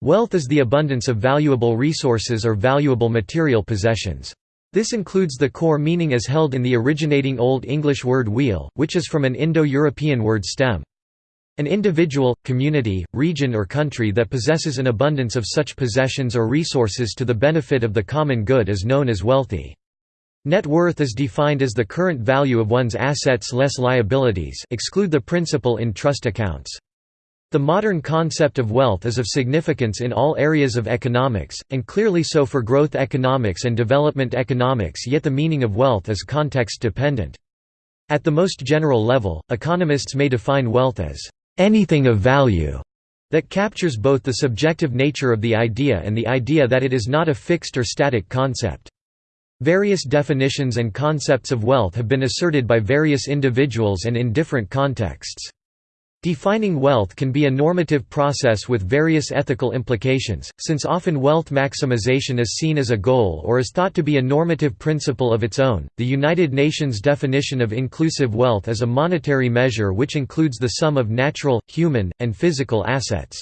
Wealth is the abundance of valuable resources or valuable material possessions. This includes the core meaning as held in the originating Old English word weal, which is from an Indo-European word stem. An individual, community, region or country that possesses an abundance of such possessions or resources to the benefit of the common good is known as wealthy. Net worth is defined as the current value of one's assets less liabilities exclude the principal in trust accounts. The modern concept of wealth is of significance in all areas of economics, and clearly so for growth economics and development economics yet the meaning of wealth is context-dependent. At the most general level, economists may define wealth as, "...anything of value." that captures both the subjective nature of the idea and the idea that it is not a fixed or static concept. Various definitions and concepts of wealth have been asserted by various individuals and in different contexts. Defining wealth can be a normative process with various ethical implications, since often wealth maximization is seen as a goal or is thought to be a normative principle of its own. The United Nations definition of inclusive wealth is a monetary measure which includes the sum of natural, human, and physical assets.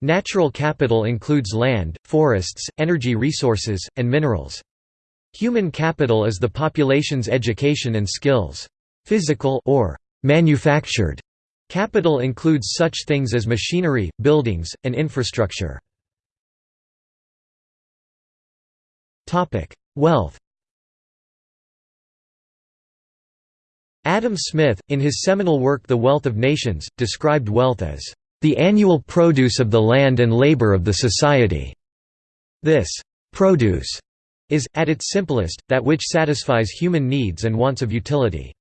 Natural capital includes land, forests, energy resources, and minerals. Human capital is the population's education and skills. Physical or manufactured Capital includes such things as machinery, buildings, and infrastructure. Wealth Adam Smith, in his seminal work The Wealth of Nations, described wealth as, "...the annual produce of the land and labor of the society." This «produce» is, at its simplest, that which satisfies human needs and wants of utility.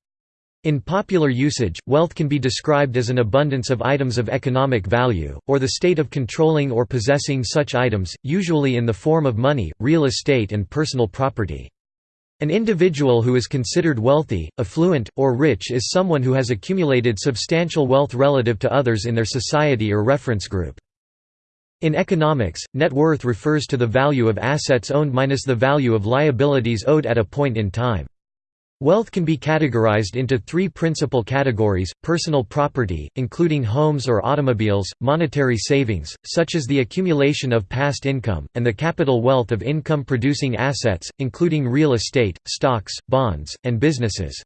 In popular usage, wealth can be described as an abundance of items of economic value, or the state of controlling or possessing such items, usually in the form of money, real estate and personal property. An individual who is considered wealthy, affluent, or rich is someone who has accumulated substantial wealth relative to others in their society or reference group. In economics, net worth refers to the value of assets owned minus the value of liabilities owed at a point in time. Wealth can be categorized into three principal categories, personal property, including homes or automobiles, monetary savings, such as the accumulation of past income, and the capital wealth of income-producing assets, including real estate, stocks, bonds, and businesses.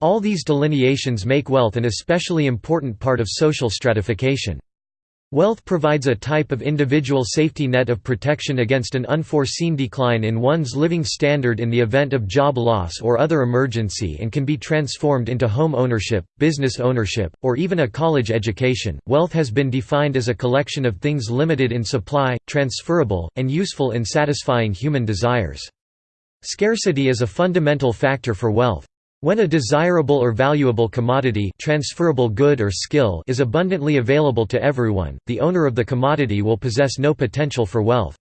All these delineations make wealth an especially important part of social stratification. Wealth provides a type of individual safety net of protection against an unforeseen decline in one's living standard in the event of job loss or other emergency and can be transformed into home ownership, business ownership, or even a college education. Wealth has been defined as a collection of things limited in supply, transferable, and useful in satisfying human desires. Scarcity is a fundamental factor for wealth. When a desirable or valuable commodity transferable good or skill is abundantly available to everyone, the owner of the commodity will possess no potential for wealth.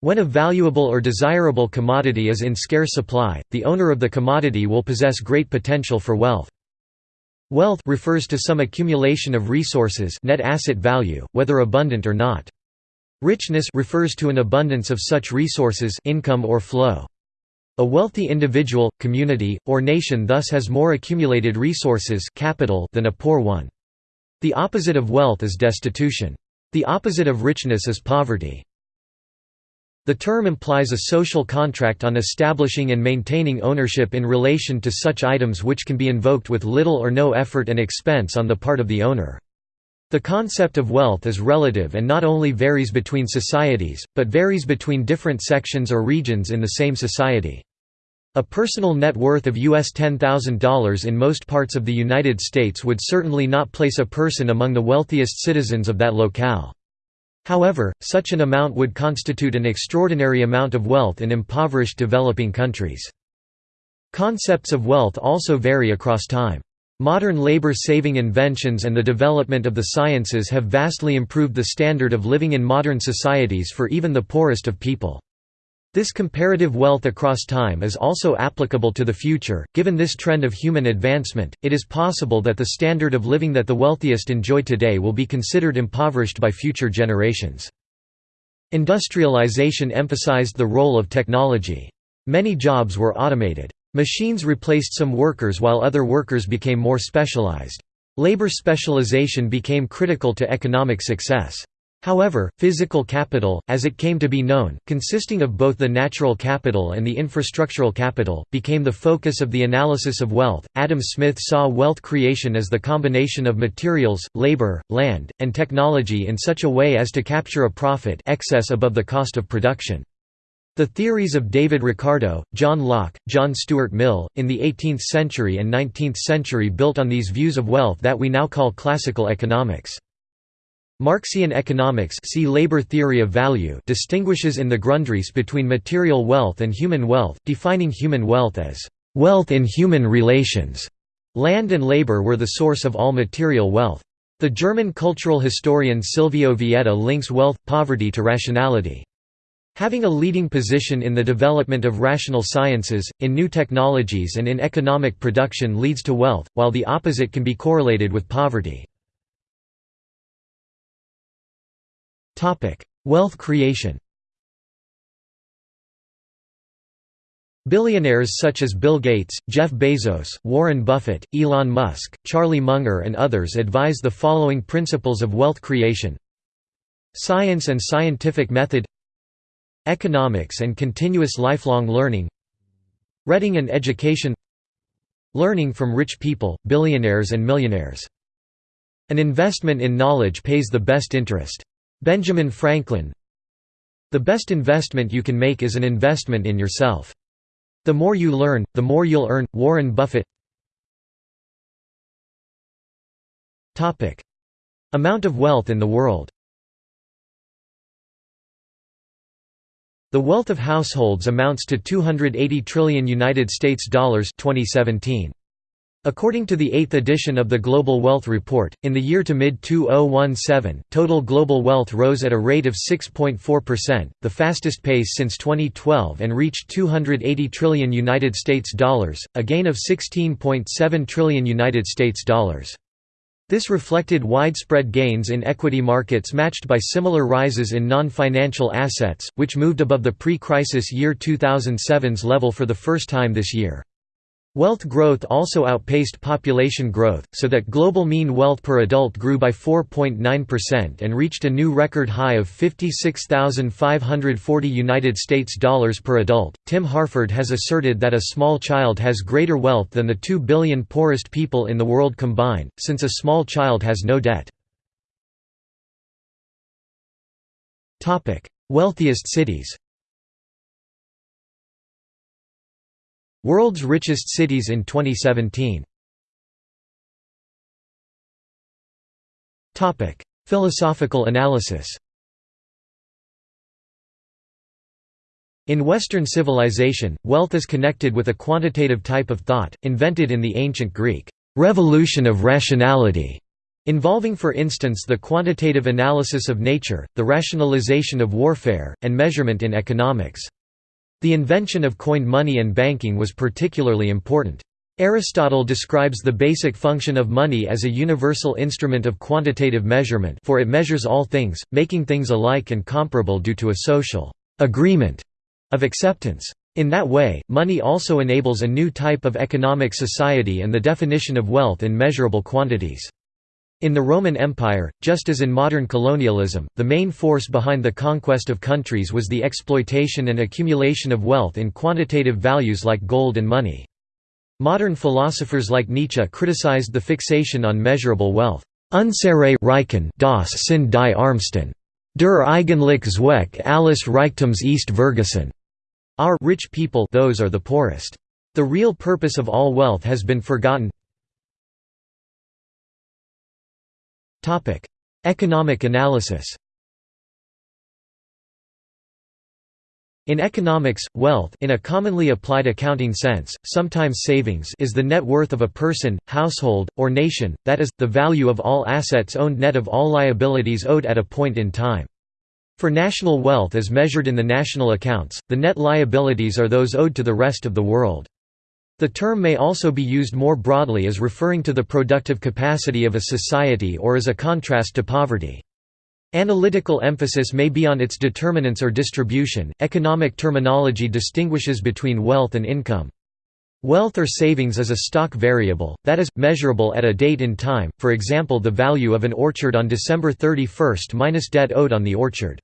When a valuable or desirable commodity is in scarce supply, the owner of the commodity will possess great potential for wealth. Wealth refers to some accumulation of resources net asset value, whether abundant or not. Richness refers to an abundance of such resources income or flow. A wealthy individual, community, or nation thus has more accumulated resources capital than a poor one. The opposite of wealth is destitution. The opposite of richness is poverty. The term implies a social contract on establishing and maintaining ownership in relation to such items which can be invoked with little or no effort and expense on the part of the owner. The concept of wealth is relative and not only varies between societies, but varies between different sections or regions in the same society. A personal net worth of US $10,000 in most parts of the United States would certainly not place a person among the wealthiest citizens of that locale. However, such an amount would constitute an extraordinary amount of wealth in impoverished developing countries. Concepts of wealth also vary across time. Modern labor-saving inventions and the development of the sciences have vastly improved the standard of living in modern societies for even the poorest of people. This comparative wealth across time is also applicable to the future. Given this trend of human advancement, it is possible that the standard of living that the wealthiest enjoy today will be considered impoverished by future generations. Industrialization emphasized the role of technology. Many jobs were automated. Machines replaced some workers while other workers became more specialized. Labor specialization became critical to economic success. However, physical capital, as it came to be known, consisting of both the natural capital and the infrastructural capital, became the focus of the analysis of wealth. Adam Smith saw wealth creation as the combination of materials, labor, land, and technology in such a way as to capture a profit excess above the cost of production. The theories of David Ricardo, John Locke, John Stuart Mill, in the 18th century and 19th century built on these views of wealth that we now call classical economics. Marxian economics see labor theory of value distinguishes in the Grundrisse between material wealth and human wealth, defining human wealth as wealth in human relations. Land and labor were the source of all material wealth. The German cultural historian Silvio Vietta links wealth, poverty to rationality. Having a leading position in the development of rational sciences, in new technologies and in economic production leads to wealth, while the opposite can be correlated with poverty. Wealth creation Billionaires such as Bill Gates, Jeff Bezos, Warren Buffett, Elon Musk, Charlie Munger and others advise the following principles of wealth creation. Science and scientific method. Economics and continuous lifelong learning. Reading and education. Learning from rich people, billionaires and millionaires. An investment in knowledge pays the best interest. Benjamin Franklin The best investment you can make is an investment in yourself. The more you learn, the more you'll earn. Warren Buffett Amount of wealth in the world The wealth of households amounts to 280 trillion United States dollars 2017. According to the 8th edition of the Global Wealth Report, in the year to mid-2017, total global wealth rose at a rate of 6.4%, the fastest pace since 2012 and reached 280 trillion United States dollars, a gain of 16.7 trillion United States dollars. This reflected widespread gains in equity markets matched by similar rises in non-financial assets, which moved above the pre-crisis year 2007's level for the first time this year. Wealth growth also outpaced population growth, so that global mean wealth per adult grew by 4.9% and reached a new record high of 56,540 United States dollars per adult. Tim Harford has asserted that a small child has greater wealth than the 2 billion poorest people in the world combined, since a small child has no debt. Wealthiest cities. World's richest cities in 2017 Topic: Philosophical analysis In Western civilization, wealth is connected with a quantitative type of thought, invented in the ancient Greek, "...revolution of rationality", involving for instance the quantitative analysis of nature, the rationalization of warfare, and measurement in economics. The invention of coined money and banking was particularly important. Aristotle describes the basic function of money as a universal instrument of quantitative measurement for it measures all things, making things alike and comparable due to a social agreement of acceptance. In that way, money also enables a new type of economic society and the definition of wealth in measurable quantities. In the Roman Empire, just as in modern colonialism, the main force behind the conquest of countries was the exploitation and accumulation of wealth in quantitative values like gold and money. Modern philosophers like Nietzsche criticized the fixation on measurable wealth. Unsere Reichen das sind die Armsten. Der eigentlich Zweck alles Reichtums ist Vergessen. Our rich people those are the poorest. The real purpose of all wealth has been forgotten. Economic analysis In economics, wealth in a commonly applied accounting sense, sometimes savings is the net worth of a person, household, or nation, that is, the value of all assets owned net of all liabilities owed at a point in time. For national wealth as measured in the national accounts, the net liabilities are those owed to the rest of the world. The term may also be used more broadly as referring to the productive capacity of a society or as a contrast to poverty. Analytical emphasis may be on its determinants or distribution. Economic terminology distinguishes between wealth and income. Wealth or savings is a stock variable, that is, measurable at a date in time, for example the value of an orchard on December 31 minus debt owed on the orchard.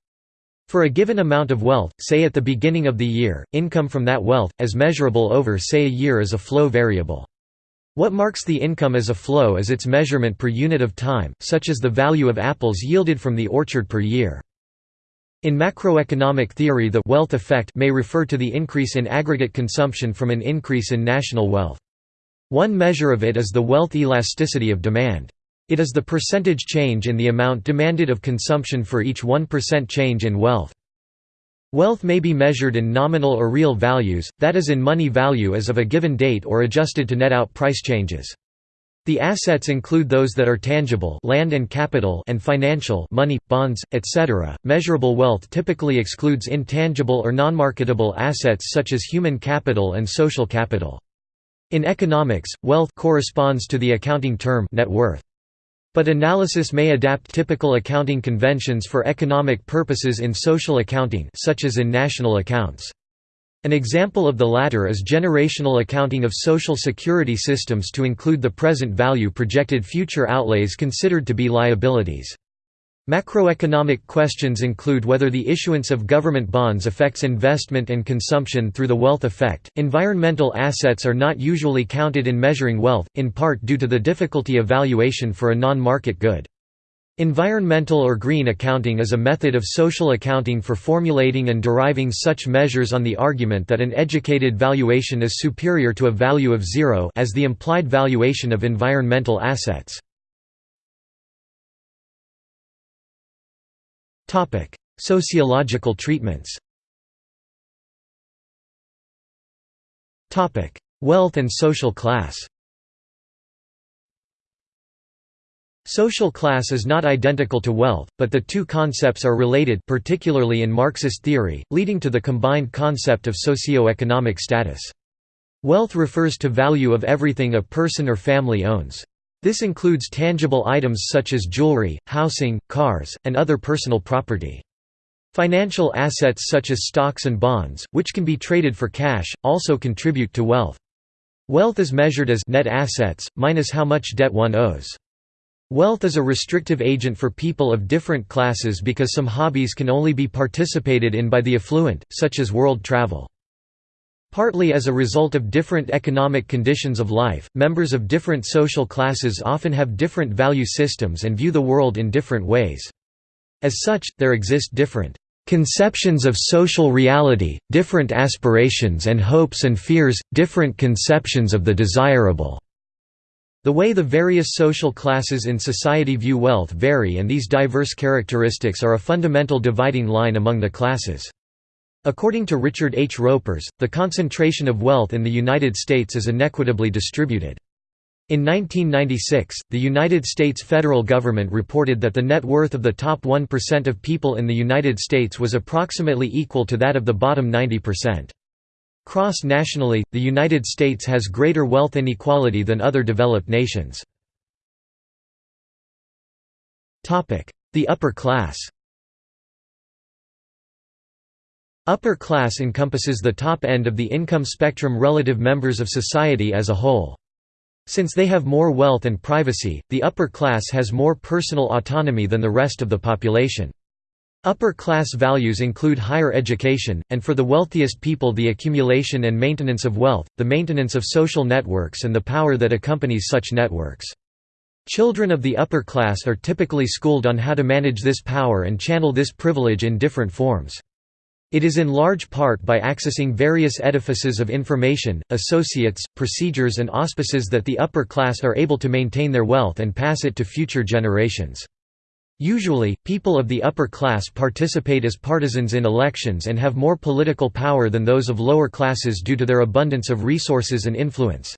For a given amount of wealth, say at the beginning of the year, income from that wealth, as measurable over say a year is a flow variable. What marks the income as a flow is its measurement per unit of time, such as the value of apples yielded from the orchard per year. In macroeconomic theory the wealth effect may refer to the increase in aggregate consumption from an increase in national wealth. One measure of it is the wealth elasticity of demand. It is the percentage change in the amount demanded of consumption for each 1% change in wealth. Wealth may be measured in nominal or real values, that is in money value as of a given date or adjusted to net out price changes. The assets include those that are tangible land and capital and financial money, bonds, etc. Measurable wealth typically excludes intangible or non-marketable assets such as human capital and social capital. In economics, wealth corresponds to the accounting term net worth. But analysis may adapt typical accounting conventions for economic purposes in social accounting such as in national accounts. An example of the latter is generational accounting of social security systems to include the present value projected future outlays considered to be liabilities. Macroeconomic questions include whether the issuance of government bonds affects investment and consumption through the wealth effect. Environmental assets are not usually counted in measuring wealth, in part due to the difficulty of valuation for a non market good. Environmental or green accounting is a method of social accounting for formulating and deriving such measures on the argument that an educated valuation is superior to a value of zero as the implied valuation of environmental assets. Sociological treatments Topic: Wealth and social class Social class is not identical to wealth, but the two concepts are related particularly in Marxist theory, leading to the combined concept of socio-economic status. Wealth refers to value of everything a person or family owns. This includes tangible items such as jewelry, housing, cars, and other personal property. Financial assets such as stocks and bonds, which can be traded for cash, also contribute to wealth. Wealth is measured as net assets, minus how much debt one owes. Wealth is a restrictive agent for people of different classes because some hobbies can only be participated in by the affluent, such as world travel. Partly as a result of different economic conditions of life, members of different social classes often have different value systems and view the world in different ways. As such, there exist different conceptions of social reality, different aspirations and hopes and fears, different conceptions of the desirable. The way the various social classes in society view wealth vary and these diverse characteristics are a fundamental dividing line among the classes. According to Richard H. Ropers, the concentration of wealth in the United States is inequitably distributed. In 1996, the United States federal government reported that the net worth of the top 1% of people in the United States was approximately equal to that of the bottom 90%. Cross-nationally, the United States has greater wealth inequality than other developed nations. The upper class Upper class encompasses the top end of the income spectrum relative members of society as a whole. Since they have more wealth and privacy, the upper class has more personal autonomy than the rest of the population. Upper class values include higher education, and for the wealthiest people the accumulation and maintenance of wealth, the maintenance of social networks and the power that accompanies such networks. Children of the upper class are typically schooled on how to manage this power and channel this privilege in different forms. It is in large part by accessing various edifices of information, associates, procedures and auspices that the upper class are able to maintain their wealth and pass it to future generations. Usually, people of the upper class participate as partisans in elections and have more political power than those of lower classes due to their abundance of resources and influence.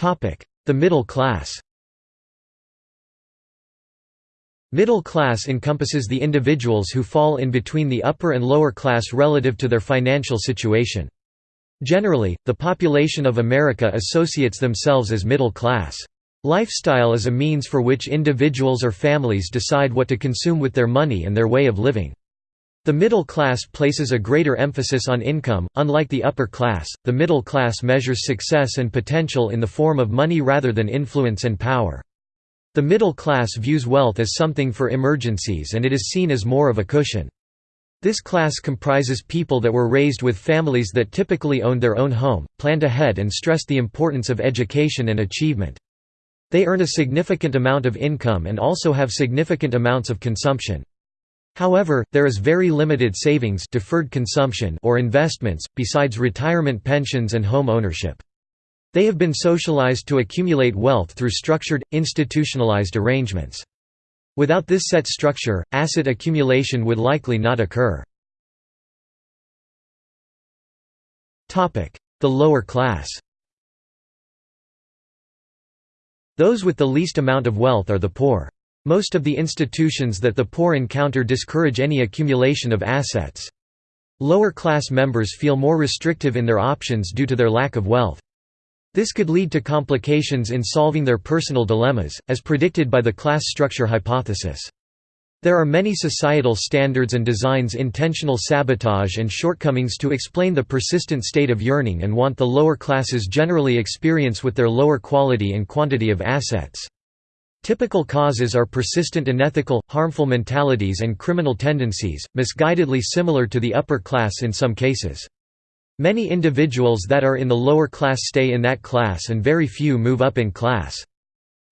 The middle class Middle class encompasses the individuals who fall in between the upper and lower class relative to their financial situation. Generally, the population of America associates themselves as middle class. Lifestyle is a means for which individuals or families decide what to consume with their money and their way of living. The middle class places a greater emphasis on income, unlike the upper class, the middle class measures success and potential in the form of money rather than influence and power. The middle class views wealth as something for emergencies and it is seen as more of a cushion. This class comprises people that were raised with families that typically owned their own home, planned ahead and stressed the importance of education and achievement. They earn a significant amount of income and also have significant amounts of consumption. However, there is very limited savings deferred consumption or investments, besides retirement pensions and home ownership. They have been socialized to accumulate wealth through structured, institutionalized arrangements. Without this set structure, asset accumulation would likely not occur. The lower class Those with the least amount of wealth are the poor. Most of the institutions that the poor encounter discourage any accumulation of assets. Lower class members feel more restrictive in their options due to their lack of wealth. This could lead to complications in solving their personal dilemmas, as predicted by the class structure hypothesis. There are many societal standards and designs intentional sabotage and shortcomings to explain the persistent state of yearning and want the lower classes generally experience with their lower quality and quantity of assets. Typical causes are persistent unethical, harmful mentalities and criminal tendencies, misguidedly similar to the upper class in some cases. Many individuals that are in the lower class stay in that class and very few move up in class.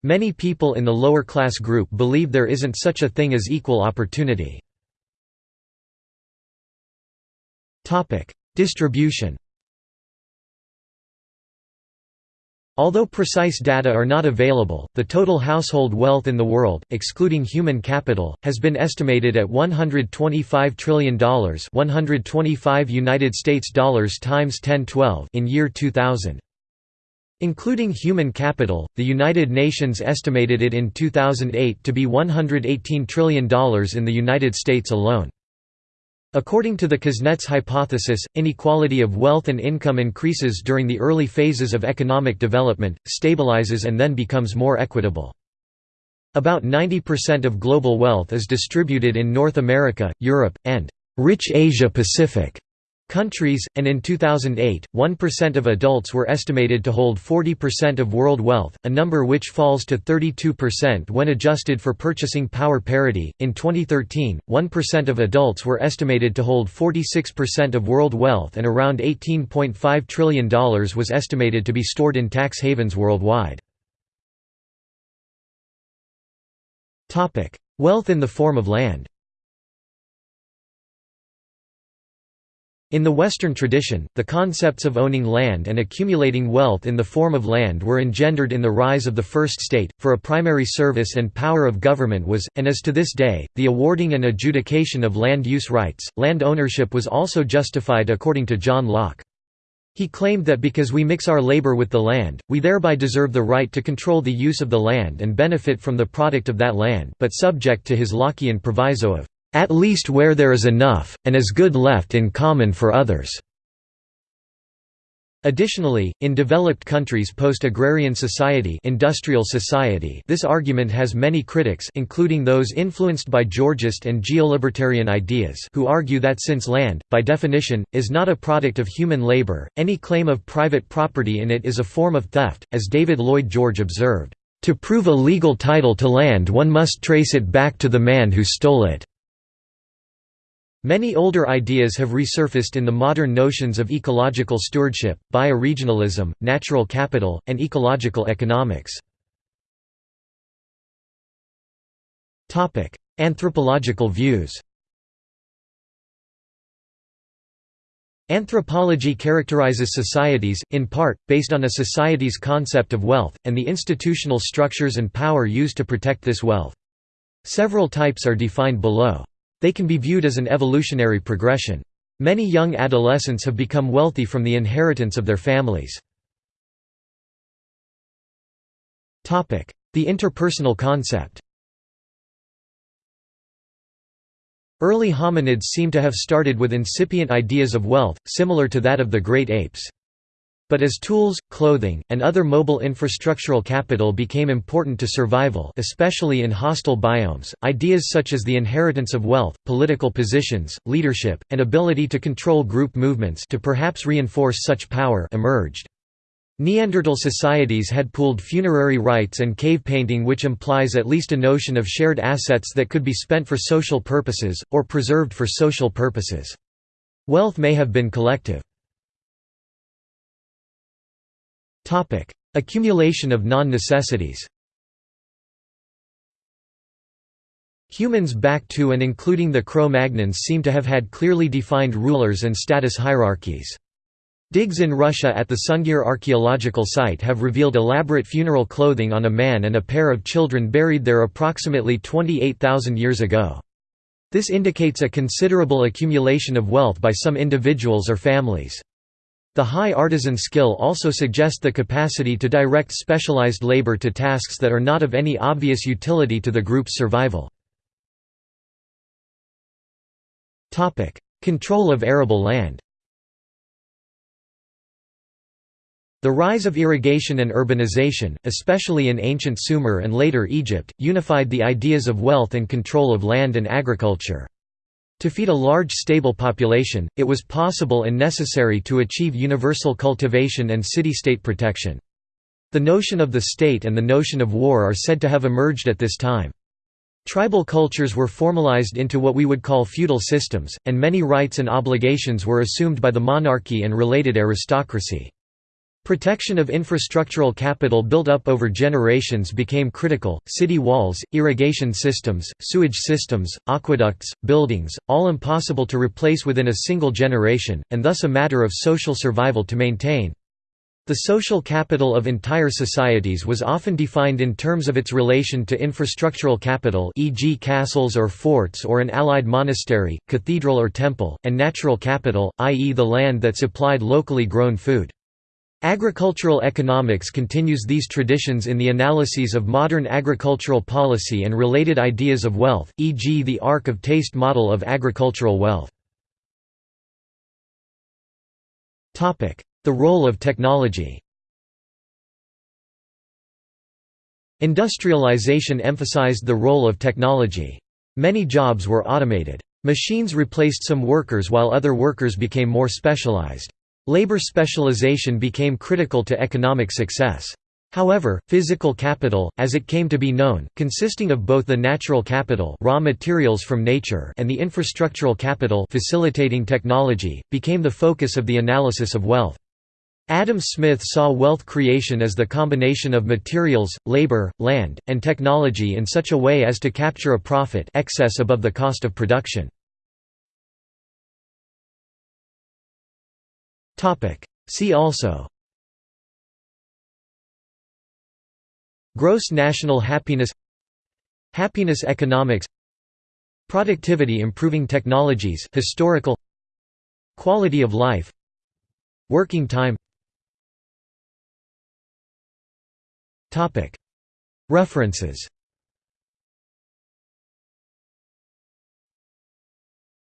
Many people in the lower class group believe there isn't such a thing as equal opportunity. Distribution Although precise data are not available, the total household wealth in the world, excluding human capital, has been estimated at $125 trillion 125 United States dollars times 1012 in year 2000. Including human capital, the United Nations estimated it in 2008 to be $118 trillion in the United States alone. According to the Kuznets hypothesis, inequality of wealth and income increases during the early phases of economic development, stabilizes and then becomes more equitable. About 90% of global wealth is distributed in North America, Europe, and rich Asia Pacific countries, and in 2008, 1% of adults were estimated to hold 40% of world wealth, a number which falls to 32% when adjusted for purchasing power parity. In 2013, 1% of adults were estimated to hold 46% of world wealth, and around $18.5 trillion was estimated to be stored in tax havens worldwide. Wealth in the form of land In the Western tradition, the concepts of owning land and accumulating wealth in the form of land were engendered in the rise of the first state, for a primary service and power of government was, and is to this day, the awarding and adjudication of land use rights. Land ownership was also justified according to John Locke. He claimed that because we mix our labor with the land, we thereby deserve the right to control the use of the land and benefit from the product of that land but subject to his Lockean proviso of at least where there is enough, and as good left in common for others." Additionally, in developed countries post-agrarian society, industrial society this argument has many critics including those influenced by Georgist and geolibertarian ideas who argue that since land, by definition, is not a product of human labor, any claim of private property in it is a form of theft, as David Lloyd George observed, "...to prove a legal title to land one must trace it back to the man who stole it." Many older ideas have resurfaced in the modern notions of ecological stewardship, bioregionalism, natural capital, and ecological economics. Anthropological views Anthropology characterizes societies, in part, based on a society's concept of wealth, and the institutional structures and power used to protect this wealth. Several types are defined below. They can be viewed as an evolutionary progression. Many young adolescents have become wealthy from the inheritance of their families. The interpersonal concept Early hominids seem to have started with incipient ideas of wealth, similar to that of the great apes. But as tools, clothing, and other mobile infrastructural capital became important to survival especially in hostile biomes, ideas such as the inheritance of wealth, political positions, leadership, and ability to control group movements to perhaps reinforce such power emerged. Neanderthal societies had pooled funerary rites and cave painting which implies at least a notion of shared assets that could be spent for social purposes, or preserved for social purposes. Wealth may have been collective. Topic: Accumulation of non-necessities. Humans back to and including the Cro-Magnons seem to have had clearly defined rulers and status hierarchies. Digs in Russia at the Sungir archaeological site have revealed elaborate funeral clothing on a man and a pair of children buried there approximately 28,000 years ago. This indicates a considerable accumulation of wealth by some individuals or families. The high artisan skill also suggest the capacity to direct specialized labor to tasks that are not of any obvious utility to the group's survival. Control of arable land The rise of irrigation and urbanization, especially in ancient Sumer and later Egypt, unified the ideas of wealth and control of land and agriculture. To feed a large stable population, it was possible and necessary to achieve universal cultivation and city-state protection. The notion of the state and the notion of war are said to have emerged at this time. Tribal cultures were formalized into what we would call feudal systems, and many rights and obligations were assumed by the monarchy and related aristocracy. Protection of infrastructural capital built up over generations became critical, city walls, irrigation systems, sewage systems, aqueducts, buildings, all impossible to replace within a single generation, and thus a matter of social survival to maintain. The social capital of entire societies was often defined in terms of its relation to infrastructural capital e.g. castles or forts or an allied monastery, cathedral or temple, and natural capital, i.e. the land that supplied locally grown food. Agricultural economics continues these traditions in the analyses of modern agricultural policy and related ideas of wealth, e.g. the ark of taste model of agricultural wealth. The role of technology Industrialization emphasized the role of technology. Many jobs were automated. Machines replaced some workers while other workers became more specialized. Labor specialization became critical to economic success. However, physical capital, as it came to be known, consisting of both the natural capital raw materials from nature and the infrastructural capital facilitating technology, became the focus of the analysis of wealth. Adam Smith saw wealth creation as the combination of materials, labor, land, and technology in such a way as to capture a profit excess above the cost of production. See also. Gross national happiness. Happiness economics. Productivity improving technologies historical. Quality of life. Working time. References